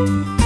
Música